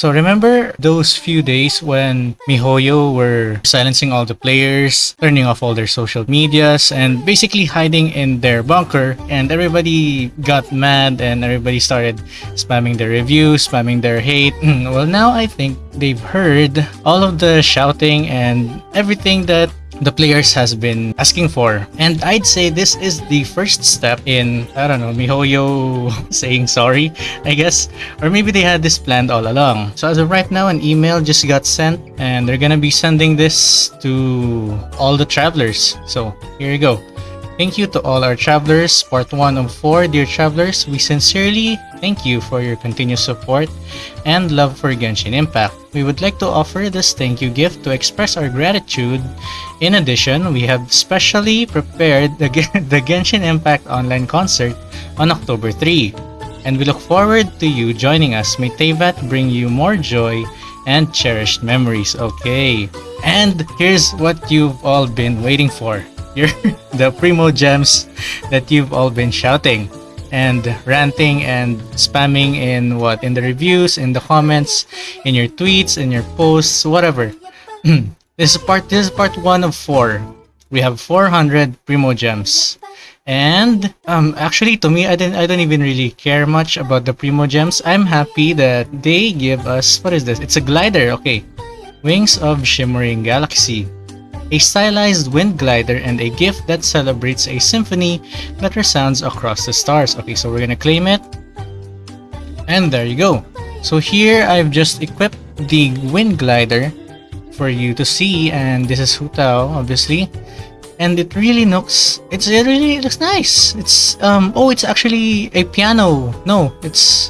So remember those few days when MiHoYo were silencing all the players, turning off all their social medias, and basically hiding in their bunker, and everybody got mad and everybody started spamming their reviews, spamming their hate. well, now I think they've heard all of the shouting and everything that the players has been asking for. And I'd say this is the first step in, I don't know, MiHoYo saying sorry, I guess. Or maybe they had this planned all along. So as of right now, an email just got sent and they're gonna be sending this to all the travelers. So here you go. Thank you to all our travelers. Part 1 of 4. Dear travelers, we sincerely thank you for your continued support and love for Genshin Impact. We would like to offer this thank you gift to express our gratitude. In addition, we have specially prepared the, the Genshin Impact online concert on October 3. And we look forward to you joining us. May Teyvat bring you more joy and cherished memories. Okay. And here's what you've all been waiting for your the primo gems that you've all been shouting and ranting and spamming in what? In the reviews in the comments in your tweets in your posts whatever. This is part this is part one of four. We have 400 primo gems. And um actually to me i didn't i don't even really care much about the primo gems. I'm happy that they give us what is this? It's a glider. Okay. Wings of shimmering galaxy a stylized wind glider, and a gift that celebrates a symphony that resounds across the stars. Okay, so we're gonna claim it. And there you go. So here I've just equipped the wind glider for you to see and this is Hu Tao obviously and it really looks it's it really looks nice it's um oh it's actually a piano no it's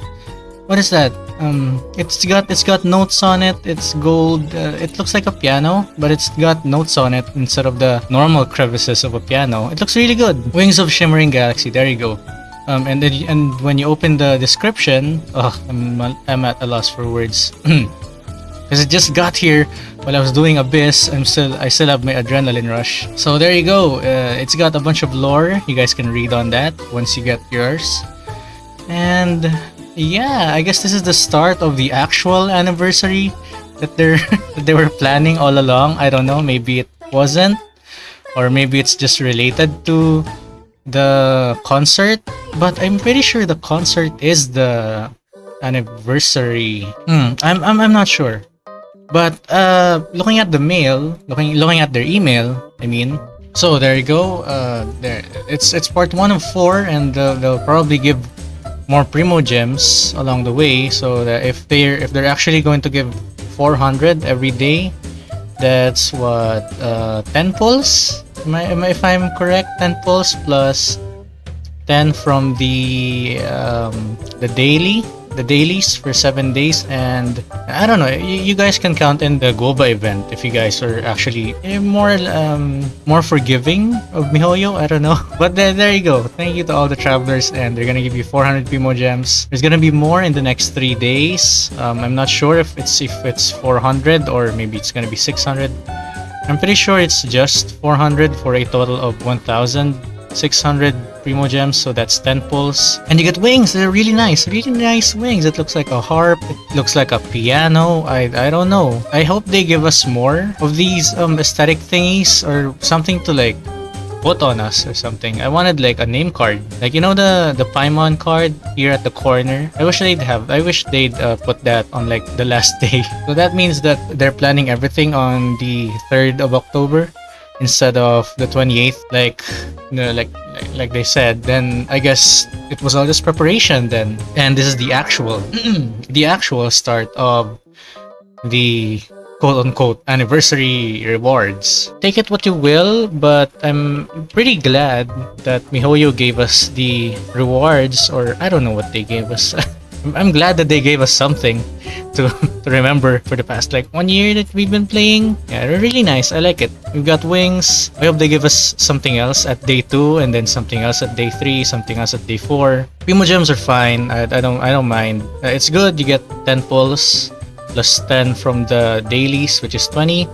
what is that um, it's got it's got notes on it. It's gold. Uh, it looks like a piano, but it's got notes on it instead of the normal crevices of a piano. It looks really good. Wings of Shimmering Galaxy. There you go. Um, and then and when you open the description, oh, I'm I'm at a loss for words. Because it just got here while I was doing Abyss. I'm still I still have my adrenaline rush. So there you go. Uh, it's got a bunch of lore. You guys can read on that once you get yours. And yeah, I guess this is the start of the actual anniversary that they're that they were planning all along. I don't know, maybe it wasn't or maybe it's just related to the concert, but I'm pretty sure the concert is the anniversary. Hmm, I'm, I'm I'm not sure. But uh looking at the mail, looking looking at their email, I mean, so there you go. Uh, there it's it's part one of four, and uh, they'll probably give more primo gems along the way so that if they're if they're actually going to give 400 every day that's what uh, 10 pulls? Am I, am I, if I'm correct 10 pulls plus 10 from the um, the daily the dailies for seven days and I don't know you, you guys can count in the Goba event if you guys are actually eh, more um, more forgiving of MiHoYo I don't know. But there, there you go. Thank you to all the travelers and they're gonna give you 400 Primo gems. There's gonna be more in the next three days. Um, I'm not sure if it's if it's 400 or maybe it's gonna be 600 I'm pretty sure it's just 400 for a total of 1000 600 Primo Gems, so that's 10 pulls. And you get wings, they're really nice, really nice wings. It looks like a harp, it looks like a piano, I, I don't know. I hope they give us more of these um, aesthetic thingies or something to like put on us or something. I wanted like a name card. Like you know the the Paimon card here at the corner. I wish they'd have. I wish they'd uh, put that on like the last day. So that means that they're planning everything on the 3rd of October instead of the 28th like you know, like like they said then i guess it was all just preparation then. And this is the actual the actual start of the quote-unquote anniversary rewards. Take it what you will but i'm pretty glad that mihoyo gave us the rewards or i don't know what they gave us I'm glad that they gave us something to, to remember for the past like one year that we've been playing. Yeah, they're really nice. I like it. We've got wings. I hope they give us something else at day two and then something else at day three, something else at day four. Primo gems are fine. I, I don't I don't mind. Uh, it's good. You get 10 pulls plus 10 from the dailies, which is 20.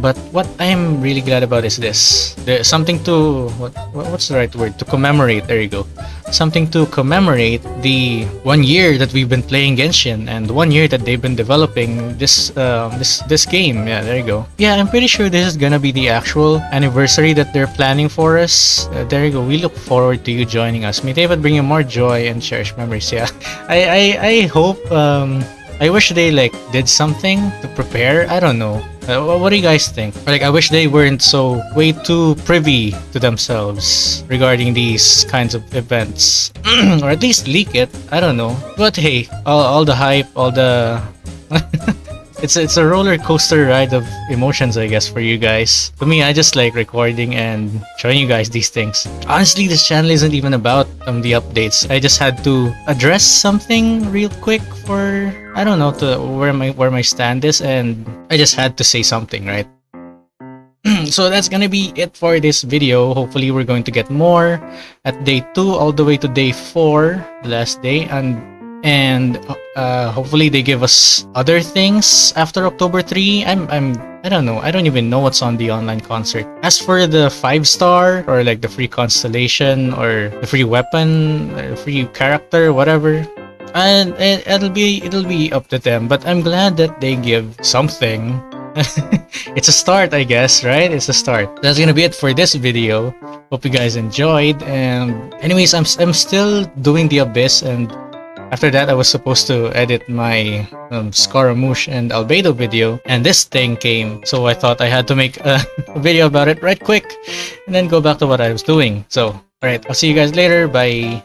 But what I'm really glad about is this. There's something to what what's the right word to commemorate. There you go something to commemorate the one year that we've been playing Genshin and one year that they've been developing this uh, this this game. Yeah, there you go. Yeah, I'm pretty sure this is gonna be the actual anniversary that they're planning for us. Uh, there you go. We look forward to you joining us. May Teyvat bring you more joy and cherished memories. Yeah, I I, I hope. Um, I wish they like did something to prepare. I don't know. Uh, what do you guys think? Like, I wish they weren't so way too privy to themselves regarding these kinds of events, or at least leak it. I don't know. But hey, all, all the hype, all the it's it's a roller coaster ride of emotions, I guess, for you guys. For me, I just like recording and showing you guys these things. Honestly, this channel isn't even about um the updates. I just had to address something real quick for I don't know to where my where my stand is, and I just had to say something, right? so that's gonna be it for this video hopefully we're going to get more at day two all the way to day four the last day and and uh, hopefully they give us other things after october 3 i'm i'm i don't know. I don't even know what's on the online concert. As for the five star or like the free constellation or the free weapon or free character whatever and it, it'll be it'll be up to them. But i'm glad that they give something. It's a start i guess right? It's a start. That's gonna be it for this video. Hope you guys enjoyed. And anyways i'm, I'm still doing the abyss and after that i was supposed to edit my um, scaramouche and albedo video and this thing came. So i thought i had to make a video about it right quick and then go back to what i was doing. So all right i'll see you guys later. Bye